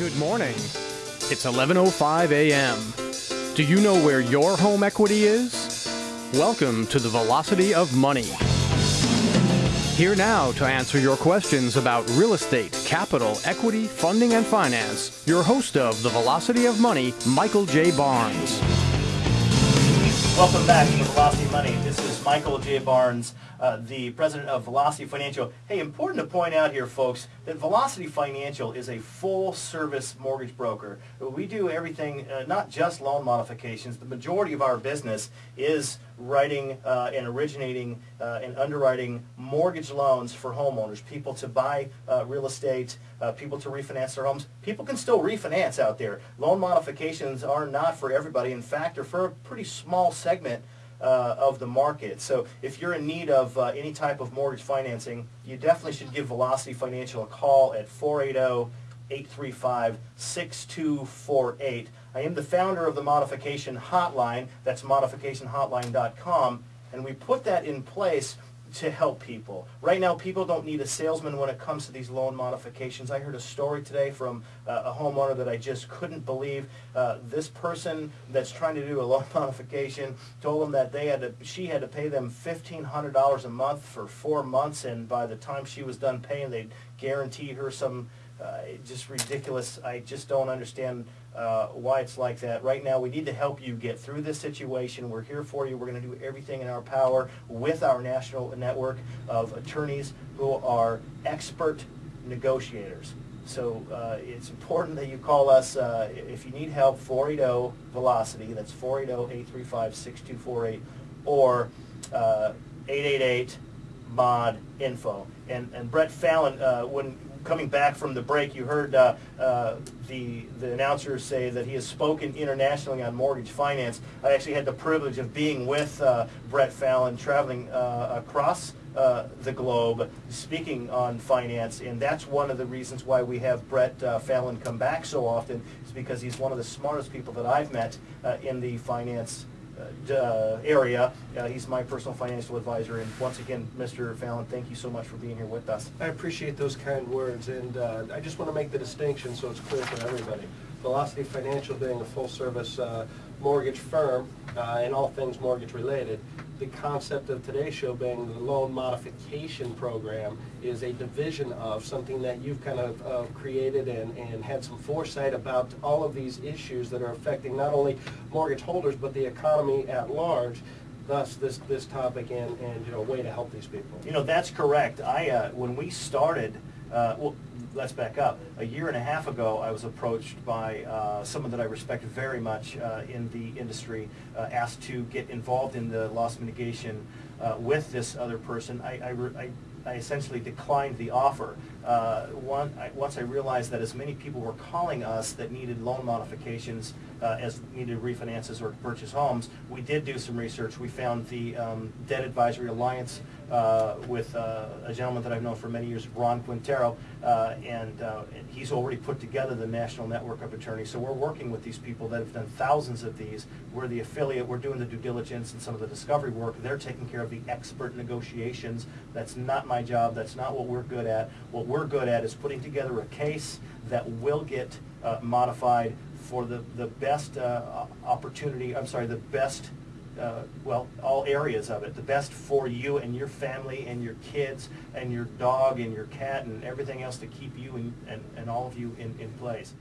Good morning. It's 11:05 a.m. Do you know where your home equity is? Welcome to the Velocity of Money. Here now to answer your questions about real estate, capital, equity, funding, and finance, your host of the Velocity of Money, Michael J. Barnes. Welcome back to the Velocity of Money. This is Michael J. Barnes, uh, the president of Velocity Financial. Hey, important to point out here, folks, that Velocity Financial is a full-service mortgage broker. We do everything, uh, not just loan modifications. The majority of our business is writing uh, and originating uh, and underwriting mortgage loans for homeowners, people to buy uh, real estate, uh, people to refinance their homes. People can still refinance out there. Loan modifications are not for everybody. In fact, they're for a pretty small segment uh, of the market. So if you're in need of uh, any type of mortgage financing, you definitely should give Velocity Financial a call at 480 835 6248. I am the founder of the Modification Hotline. That's modificationhotline.com. And we put that in place to help people. Right now, people don't need a salesman when it comes to these loan modifications. I heard a story today from uh, a homeowner that I just couldn't believe. Uh, this person that's trying to do a loan modification told them that they had to, she had to pay them $1,500 a month for four months, and by the time she was done paying, they'd guarantee her some just ridiculous. I just don't understand uh, why it's like that. Right now, we need to help you get through this situation. We're here for you. We're going to do everything in our power with our national network of attorneys who are expert negotiators. So uh, it's important that you call us uh, if you need help, 480-VELOCITY, that's 480-835-6248, or 888-MOD-INFO. And, and Brett Fallon, uh, when coming back from the break, you heard uh, uh, the the announcer say that he has spoken internationally on mortgage finance. I actually had the privilege of being with uh, Brett Fallon, traveling uh, across uh, the globe, speaking on finance, and that's one of the reasons why we have Brett uh, Fallon come back so often. Is because he's one of the smartest people that I've met in the finance area. Uh, he's my personal financial advisor. And once again, Mr. Fallon, thank you so much for being here with us. I appreciate those kind words. And uh, I just want to make the distinction so it's clear for everybody. Velocity Financial being a full-service uh, mortgage firm uh, and all things mortgage related, the concept of today's show being the loan modification program is a division of something that you've kind of uh, created and, and had some foresight about all of these issues that are affecting not only mortgage holders but the economy at large. Thus this this topic and and you know way to help these people. You know that's correct. I uh, when we started uh, well let's back up. A year and a half ago, I was approached by uh, someone that I respect very much uh, in the industry, uh, asked to get involved in the loss mitigation uh, with this other person. I, I, I, I essentially declined the offer. Uh, one, once I realized that as many people were calling us that needed loan modifications uh, as needed refinances or purchase homes, we did do some research. We found the um, Debt Advisory Alliance uh, with uh, a gentleman that I've known for many years, Ron Quintero, uh, and, uh, he's already put together the national network of attorneys. So we're working with these people that have done thousands of these. We're the affiliate. We're doing the due diligence and some of the discovery work. They're taking care of the expert negotiations. That's not my job. That's not what we're good at. What we're good at is putting together a case that will get uh, modified for the, the best uh, opportunity, I'm sorry, the best uh, well, all areas of it. The best for you and your family and your kids and your dog and your cat and everything else to keep you and, and, and all of you in, in place.